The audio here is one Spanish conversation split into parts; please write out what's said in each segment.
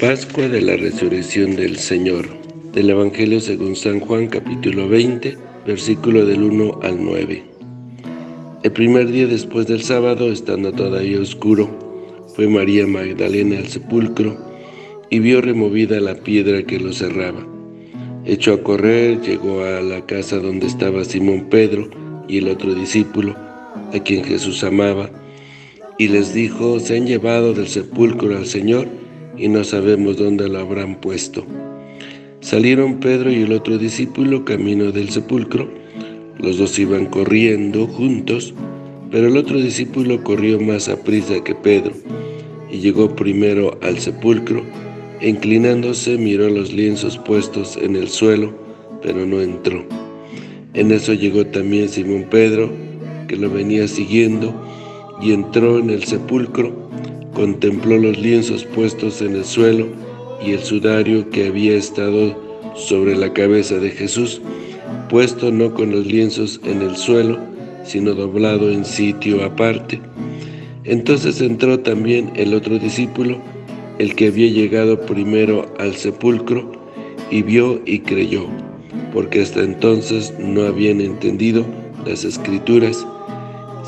Pascua de la Resurrección del Señor Del Evangelio según San Juan capítulo 20, versículo del 1 al 9 El primer día después del sábado, estando todavía oscuro, fue María Magdalena al sepulcro y vio removida la piedra que lo cerraba. Echó a correr, llegó a la casa donde estaba Simón Pedro y el otro discípulo, a quien Jesús amaba, y les dijo, se han llevado del sepulcro al Señor y no sabemos dónde lo habrán puesto. Salieron Pedro y el otro discípulo camino del sepulcro. Los dos iban corriendo juntos, pero el otro discípulo corrió más a prisa que Pedro y llegó primero al sepulcro. Inclinándose miró los lienzos puestos en el suelo, pero no entró. En eso llegó también Simón Pedro, que lo venía siguiendo, y entró en el sepulcro contempló los lienzos puestos en el suelo y el sudario que había estado sobre la cabeza de Jesús, puesto no con los lienzos en el suelo, sino doblado en sitio aparte. Entonces entró también el otro discípulo, el que había llegado primero al sepulcro, y vio y creyó, porque hasta entonces no habían entendido las Escrituras,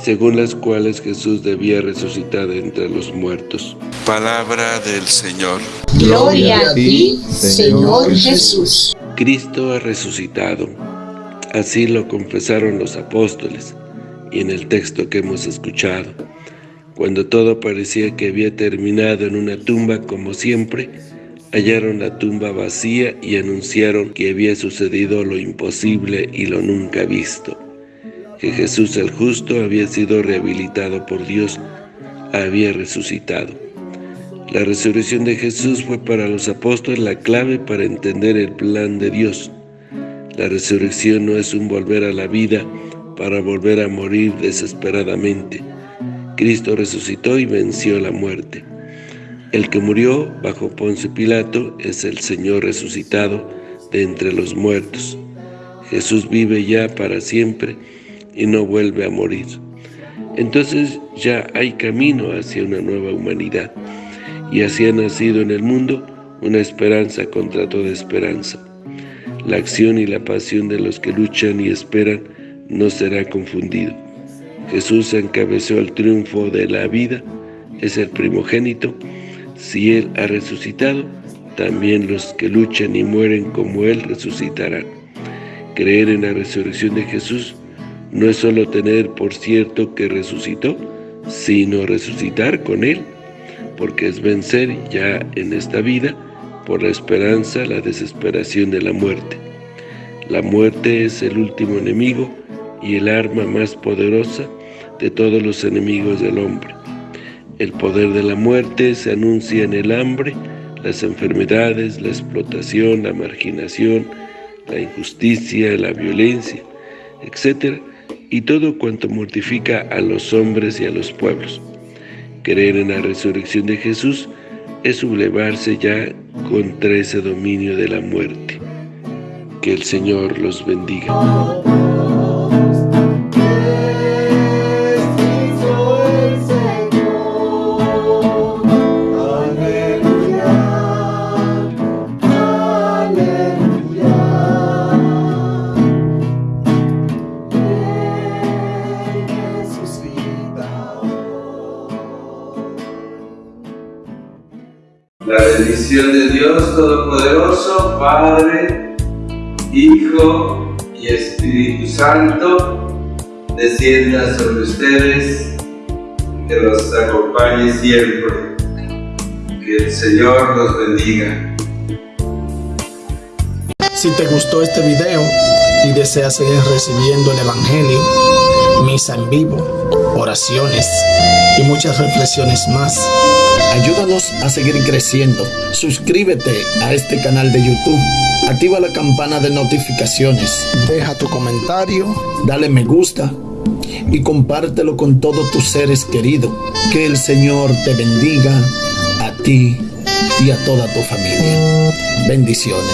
según las cuales Jesús debía resucitar entre los muertos. Palabra del Señor. Gloria a ti, Señor Jesús. Cristo ha resucitado. Así lo confesaron los apóstoles y en el texto que hemos escuchado. Cuando todo parecía que había terminado en una tumba como siempre, hallaron la tumba vacía y anunciaron que había sucedido lo imposible y lo nunca visto que Jesús el justo había sido rehabilitado por Dios, había resucitado. La resurrección de Jesús fue para los apóstoles la clave para entender el plan de Dios. La resurrección no es un volver a la vida para volver a morir desesperadamente. Cristo resucitó y venció la muerte. El que murió bajo Ponce Pilato es el Señor resucitado de entre los muertos. Jesús vive ya para siempre y no vuelve a morir. Entonces ya hay camino hacia una nueva humanidad, y así ha nacido en el mundo una esperanza contra toda esperanza. La acción y la pasión de los que luchan y esperan no será confundido. Jesús encabezó el triunfo de la vida, es el primogénito. Si Él ha resucitado, también los que luchan y mueren como Él resucitarán. Creer en la resurrección de Jesús no es solo tener por cierto que resucitó, sino resucitar con Él, porque es vencer ya en esta vida por la esperanza, la desesperación de la muerte. La muerte es el último enemigo y el arma más poderosa de todos los enemigos del hombre. El poder de la muerte se anuncia en el hambre, las enfermedades, la explotación, la marginación, la injusticia, la violencia, etc., y todo cuanto mortifica a los hombres y a los pueblos. Creer en la resurrección de Jesús es sublevarse ya contra ese dominio de la muerte. Que el Señor los bendiga. La bendición de Dios Todopoderoso, Padre, Hijo y Espíritu Santo, descienda sobre ustedes, que los acompañe siempre. Que el Señor los bendiga. Si te gustó este video y deseas seguir recibiendo el Evangelio, misa en vivo, oraciones y muchas reflexiones más, Ayúdanos a seguir creciendo. Suscríbete a este canal de YouTube. Activa la campana de notificaciones. Deja tu comentario. Dale me gusta. Y compártelo con todos tus seres queridos. Que el Señor te bendiga a ti y a toda tu familia. Bendiciones.